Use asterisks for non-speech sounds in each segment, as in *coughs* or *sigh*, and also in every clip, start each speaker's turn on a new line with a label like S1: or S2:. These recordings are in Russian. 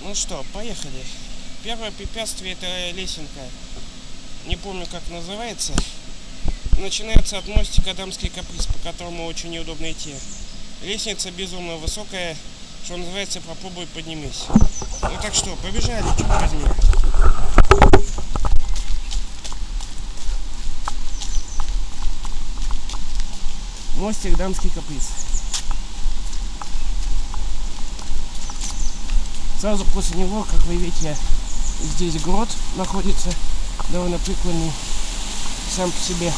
S1: Ну что, поехали. Первое препятствие это лесенка. Не помню как называется. Начинается от мостика Дамский каприз, по которому очень неудобно идти. Лестница безумно высокая, что называется, попробуй поднимись. Ну так что, побежали, черт возьми. Мостик Дамский каприз. Сразу после него, как вы видите, здесь город находится, довольно прикольный сам по себе.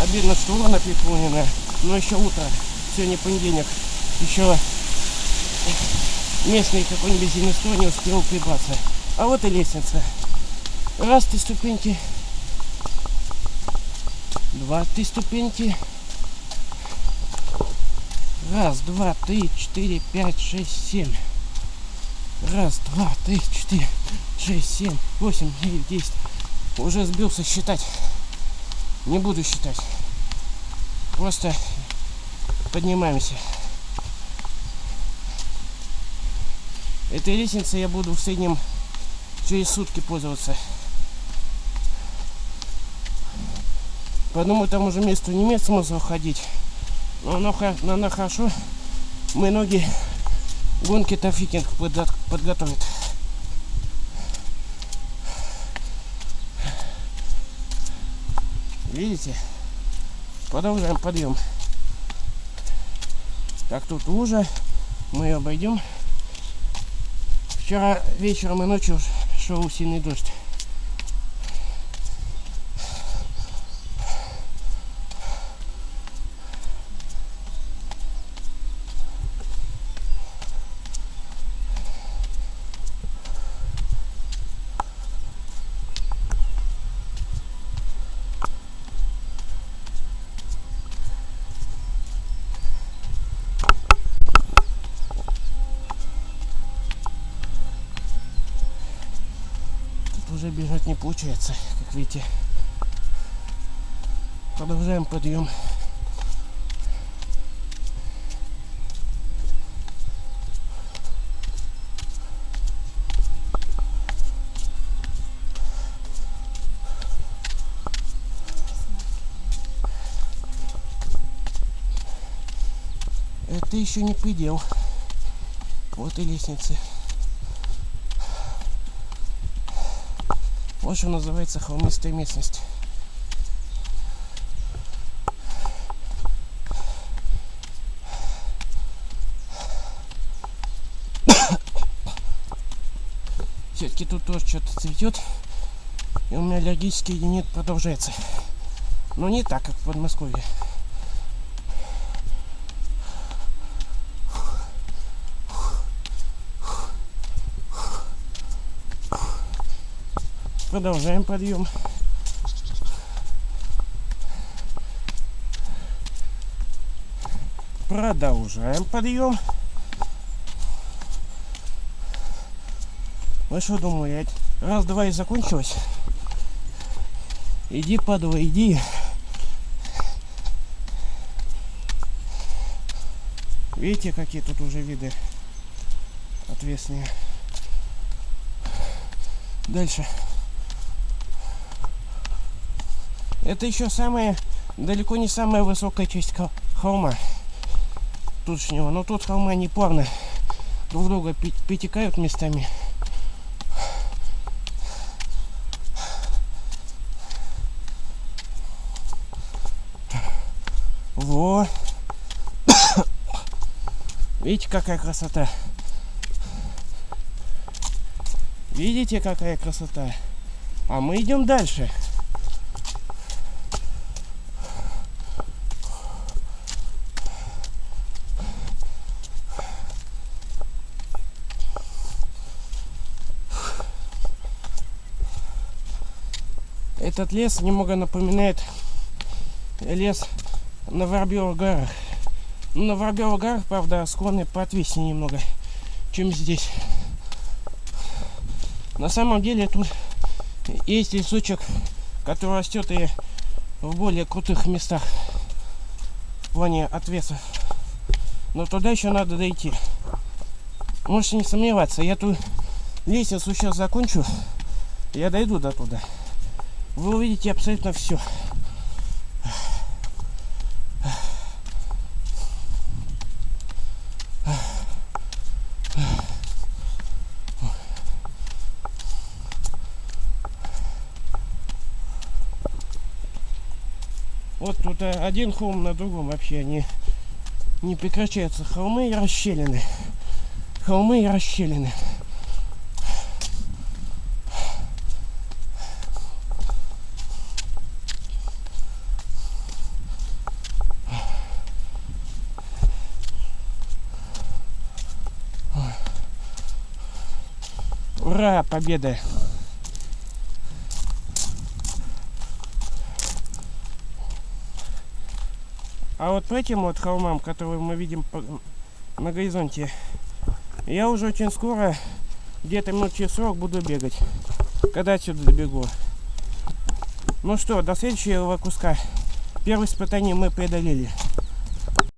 S1: Обидно, что урна переполнена, но еще утро, сегодня понедельник, еще местный какой-нибудь зиместой не успел прибраться. А вот и лестница. Раз ты ступеньки, два ты ступеньки, Раз, два, три, четыре, пять, шесть, семь. Раз, два, три, четыре, шесть, семь, восемь, девять, десять. Уже сбился считать. Не буду считать. Просто поднимаемся. Этой лестницей я буду в среднем через сутки пользоваться. По одному тому же месту не имеет смысла ходить. Но оно, но оно хорошо. Мы ноги гонки тафикинг подготовит. Видите? Продолжаем подъем. Так, тут лужа. Мы ее обойдем. Вчера вечером и ночью шел сильный дождь. Уже бежать не получается, как видите. Продолжаем подъем. Это еще не предел. Вот и лестницы. Вот называется холмистая местность. Все-таки тут тоже что-то цветет. И у меня аллергический единит продолжается. Но не так, как в Подмосковье. Продолжаем подъем. Продолжаем подъем. Вы что думали, раз, два и закончилось? Иди, падла, иди. Видите, какие тут уже виды отвесные. Дальше. Это еще самая, далеко не самая высокая часть холма тутшнего. Но тут холма не плавно друг друга перетекают местами. Во! *coughs* Видите, какая красота? Видите, какая красота? А мы идем дальше. Этот лес немного напоминает лес на Воробьевых горах. Ну, на Воробьевых горах, правда, склоны поотвеснее немного, чем здесь. На самом деле тут есть лесочек, который растет и в более крутых местах в плане отвеса. Но туда еще надо дойти. Можете не сомневаться, я ту лестницу сейчас закончу, я дойду до туда. Вы увидите абсолютно все. Вот тут э, один холм на другом вообще не, не прекращаются. Холмы и расщелины. Холмы и расщелины. Ура, победа! А вот по этим вот холмам, которые мы видим на горизонте, я уже очень скоро, где-то минут через 40 буду бегать, когда отсюда добегу. Ну что, до следующего куска. Первое испытание мы преодолели.